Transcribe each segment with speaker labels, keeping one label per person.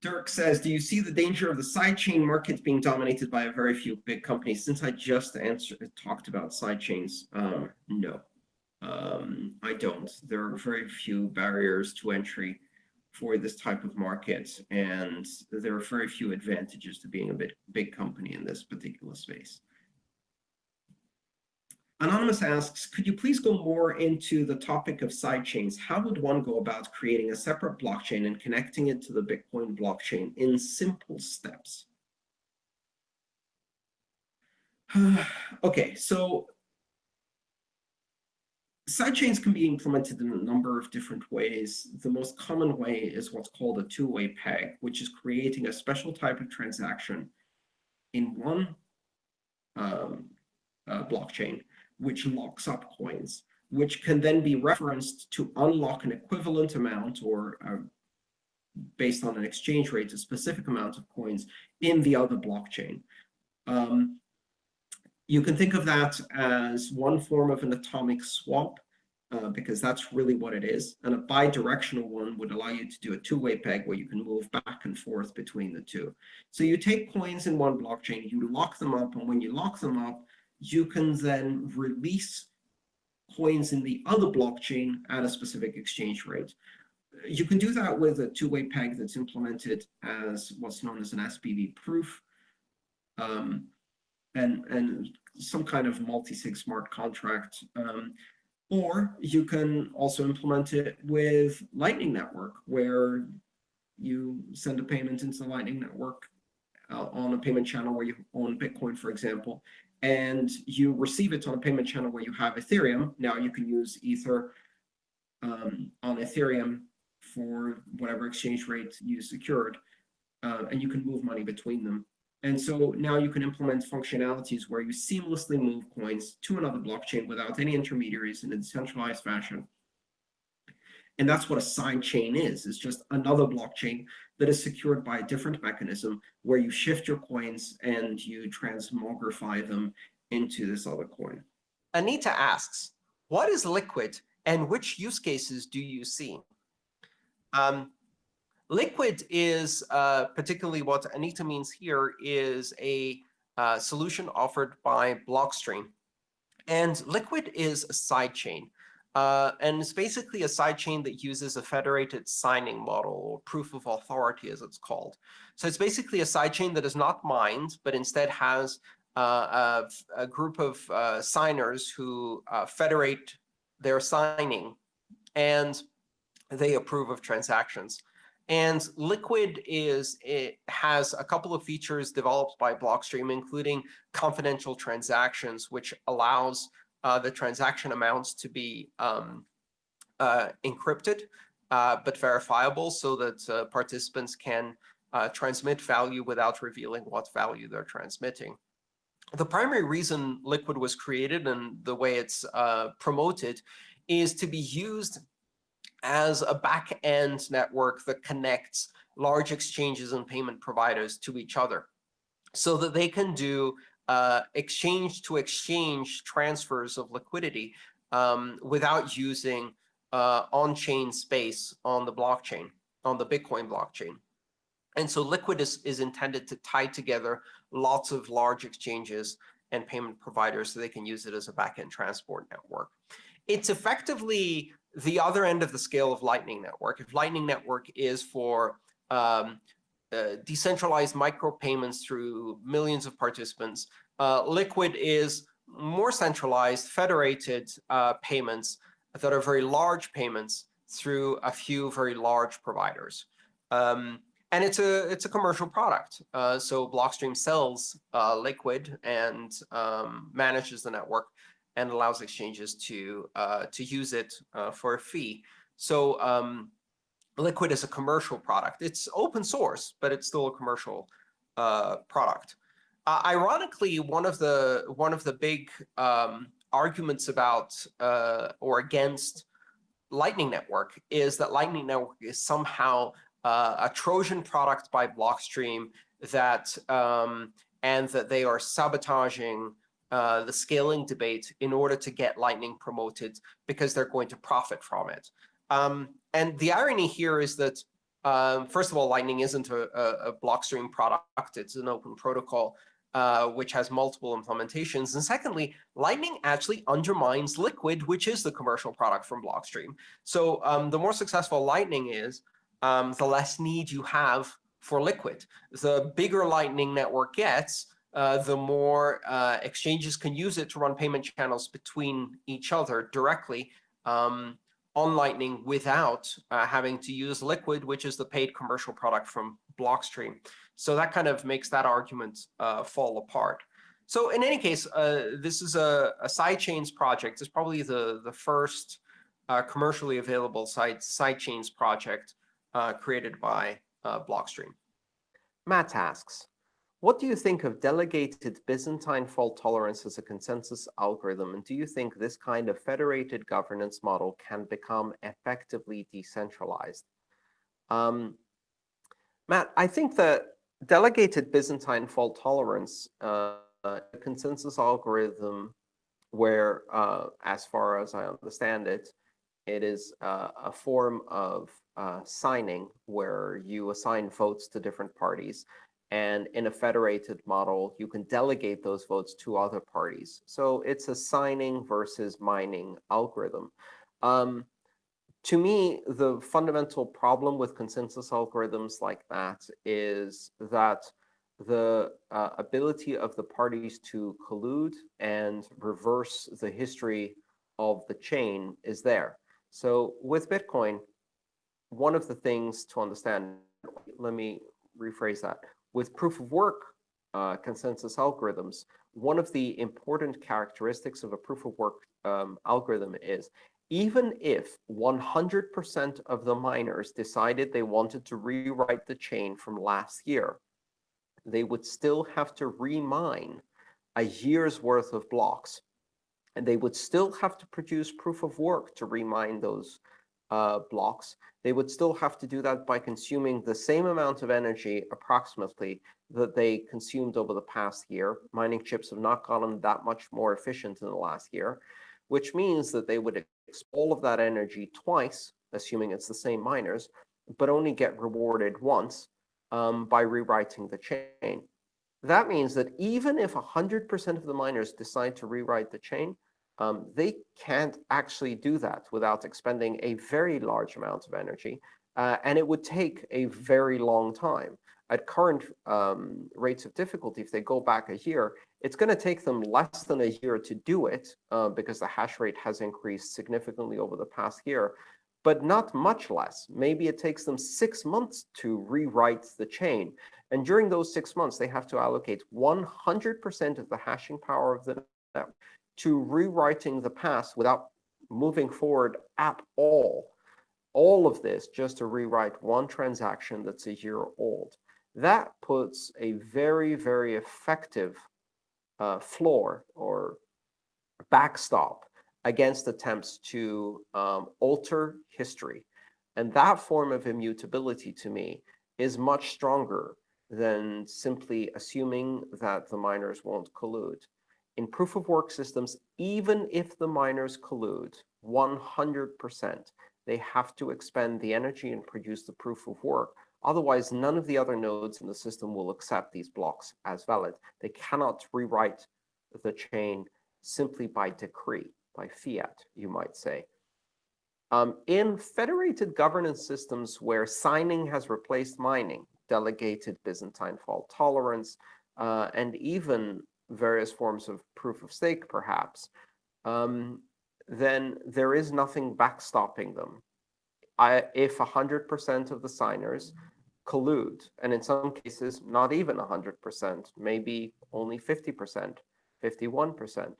Speaker 1: Dirk says, do you see the danger of the sidechain market being dominated by a very few big companies? Since I just answered, talked about sidechains, um, no, um, I don't. There are very few barriers to entry for this type of market, and there are very few advantages to being a big, big company in this particular space. Anonymous asks, could you please go more into the topic of sidechains? How would one go about creating a separate blockchain and connecting it to the Bitcoin blockchain in simple steps? okay, so sidechains can be implemented in a number of different ways. The most common way is what's called a two-way peg, which is creating a special type of transaction in one um, uh, blockchain which locks up coins, which can then be referenced to unlock an equivalent amount or uh, based on an exchange rate, a specific amount of coins in the other blockchain. Um, you can think of that as one form of an atomic swap, uh, because that's really what it is. And a bidirectional one would allow you to do a two-way peg where you can move back and forth between the two. So you take coins in one blockchain, you lock them up, and when you lock them up, you can then release coins in the other blockchain at a specific exchange rate. You can do that with a two-way peg that's implemented as what's known as an SPV proof um, and, and some kind of multi-sig smart contract. Um, or you can also implement it with Lightning Network, where you send a payment into the Lightning Network uh, on a payment channel where you own Bitcoin, for example, and you receive it on a payment channel where you have Ethereum. Now you can use Ether um, on Ethereum for whatever exchange rate you secured, uh, and you can move money between them. And so now you can implement functionalities where you seamlessly move coins to another blockchain without any intermediaries in a decentralized fashion. And that's what a side chain is. It's just another blockchain that is secured by a different mechanism where you shift your coins and you transmogrify them into this other coin.
Speaker 2: Anita asks, what is Liquid and which use cases do you see? Um, Liquid is uh, particularly what Anita means here is a uh, solution offered by Blockstream. And Liquid is a sidechain. Uh, and it's basically a sidechain that uses a federated signing model, or proof of authority, as it's called. So it's basically a sidechain that is not mined, but instead has uh, a, a, group of uh, signers who uh, federate their signing, and they approve of transactions. And Liquid is it has a couple of features developed by Blockstream, including confidential transactions, which allows uh, the transaction amounts to be um, uh, encrypted, uh, but verifiable so that uh, participants can uh, transmit value without revealing what value they're transmitting. The primary reason Liquid was created and the way it's promoted is to be used as a back-end network that connects large exchanges and payment providers to each other so that they can do uh, exchange to exchange transfers of liquidity um, without using uh, on-chain space on the blockchain, on the Bitcoin blockchain. And so Liquid is, is intended to tie together lots of large exchanges and payment providers so they can use it as a backend transport network. It's effectively the other end of the scale of Lightning Network. If Lightning Network is for um, uh, decentralized micropayments through millions of participants. Uh, Liquid is more centralized, federated uh, payments that are very large payments through a few very large providers. Um, and it's a it's a commercial product. Uh, so Blockstream sells uh, Liquid and um, manages the network and allows exchanges to uh, to use it for a fee. So um, Liquid is a commercial product. It's open source, but it's still a commercial uh, product. Uh, ironically, one of the one of the big um, arguments about uh, or against Lightning Network is that Lightning Network is somehow uh, a Trojan product by Blockstream that um, and that they are sabotaging uh, the scaling debate in order to get Lightning promoted because they're going to profit from it. Um, and the irony here is that um, first of all, Lightning isn't a, a, Blockstream product. It's an open protocol, uh, which has multiple implementations. And secondly, Lightning actually undermines Liquid, which is the commercial product from Blockstream. So um, the more successful Lightning is, um, the less need you have for Liquid. The bigger Lightning network gets, uh, the more uh, exchanges can use it to run payment channels between each other directly. Um, on Lightning without uh, having to use Liquid, which is the paid commercial product from Blockstream. So that kind of makes that argument uh, fall apart. So in any case, uh, this is a, a sidechains project. It's probably the, the first uh, commercially available side, sidechains project uh, created by uh, Blockstream. Matt asks, what do you think of delegated Byzantine fault tolerance as a consensus algorithm? And do you think this kind of federated governance model can become effectively decentralized? Um, Matt, I think that delegated Byzantine fault tolerance, uh, a consensus algorithm where, uh, as far as I understand it, it is uh, a form of uh, signing where you assign votes to different parties. And in a federated model, you can delegate those votes to other parties. So it's a signing versus mining algorithm. Um, to me, the fundamental problem with consensus algorithms like that is that the uh, ability of the parties to collude and reverse the history of the chain is there. So with Bitcoin, one of the things to understand, let me rephrase that with proof of work uh, consensus algorithms, one of the important characteristics of a proof of work um, algorithm is even if 100% of the miners decided they wanted to rewrite the chain from last year, they would still have to remine a year's worth of blocks. And they would still have to produce proof of work to remine those uh, blocks, they would still have to do that by consuming the same amount of energy, approximately, that they consumed over the past year. Mining chips have not gotten that much more efficient in the last year, which means that they would all of that energy twice, assuming it's the same miners, but only get rewarded once um, by rewriting the chain. That means that even if 100% of the miners decide to rewrite the chain, um, they can't actually do that without expending a very large amount of energy. Uh, and it would take a very long time. At current um, rates of difficulty, if they go back a year, it's going to take them less than a year to do it uh, because the hash rate has increased significantly over the past year, but not much less. Maybe it takes them six months to rewrite the chain. And during those six months, they have to allocate 100% of the hashing power of the network to rewriting the past without moving forward at all. All of this just to rewrite one transaction that's a year old. That puts a very, very effective uh, floor or backstop against attempts to um, alter history. And that form of immutability to me is much stronger than simply assuming that the miners won't collude. In proof of work systems, even if the miners collude 100%, they have to expend the energy and produce the proof of work. Otherwise, none of the other nodes in the system will accept these blocks as valid. They cannot rewrite the chain simply by decree, by fiat, you might say. Um, in federated governance systems where signing has replaced mining, delegated Byzantine fault tolerance, uh, and even various forms of proof of stake, perhaps, um, then there is nothing backstopping them. I, if 100% of the signers collude, and in some cases, not even 100%, maybe only 50%, 51%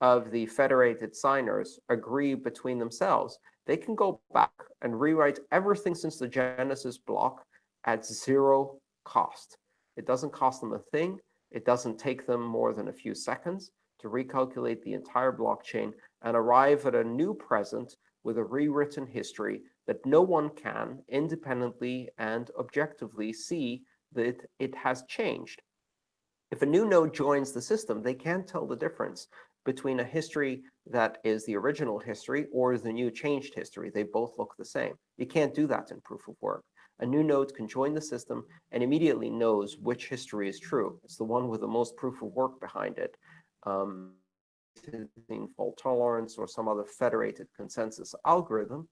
Speaker 2: of the federated signers agree between themselves, they can go back and rewrite everything since the Genesis block at zero cost. It doesn't cost them a thing. It doesn't take them more than a few seconds to recalculate the entire blockchain and arrive at a new present with a rewritten history that no one can independently and objectively see that it has changed. If a new node joins the system, they can't tell the difference between a history that is the original history or the new changed history. They both look the same. You can't do that in proof of work. A new node can join the system and immediately knows which history is true. It's the one with the most proof of work behind it. Um, fault tolerance or some other federated consensus algorithm.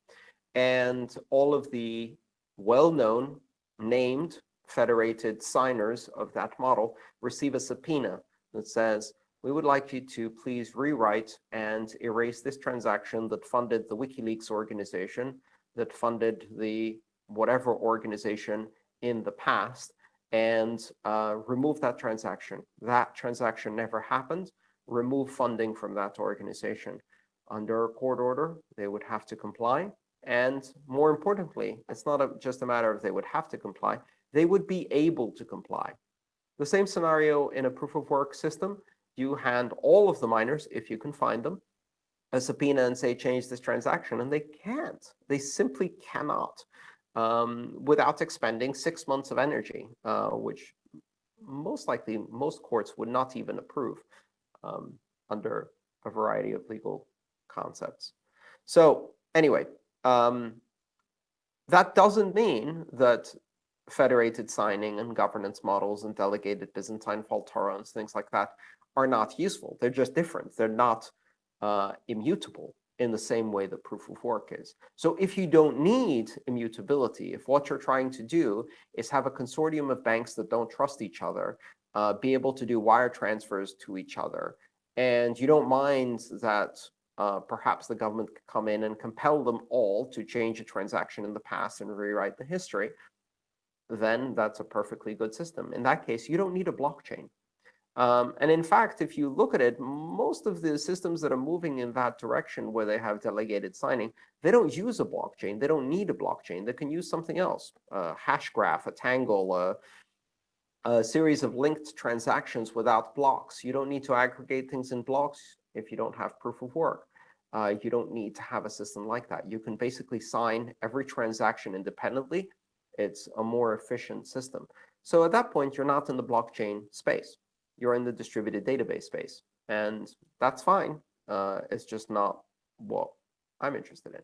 Speaker 2: And all of the well-known named federated signers of that model receive a subpoena that says, we would like you to please rewrite and erase this transaction that funded the WikiLeaks organization, that funded the whatever organization in the past, and uh, remove that transaction. That transaction never happened. Remove funding from that organization. Under a court order, they would have to comply. And more importantly, it's not a, just a matter of they would have to comply, they would be able to comply. The same scenario in a proof of work system, you hand all of the miners, if you can find them, a subpoena and say, change this transaction, and they can't. They simply cannot um, without expending six months of energy, uh, which most likely most courts would not even approve um, under a variety of legal concepts. So anyway, um, that doesn't mean that federated signing and governance models and delegated Byzantine fault tolerance, things like that, are not useful. They're just different. They're not uh, immutable in the same way that proof of work is. So if you don't need immutability, if what you're trying to do is have a consortium of banks that don't trust each other, uh, be able to do wire transfers to each other, and you don't mind that uh, perhaps the government could come in and compel them all to change a transaction in the past and rewrite the history, then that's a perfectly good system. In that case, you don't need a blockchain. Um, and in fact, if you look at it, most of the systems that are moving in that direction where they have delegated signing, they don't use a blockchain. They don't need a blockchain. They can use something else, a hash graph, a tangle, a, a series of linked transactions without blocks. You don't need to aggregate things in blocks if you don't have proof of work. Uh, you don't need to have a system like that. You can basically sign every transaction independently. It's a more efficient system. So at that point, you're not in the blockchain space you're in the distributed database space. And that's fine. Uh, it's just not what I'm interested in.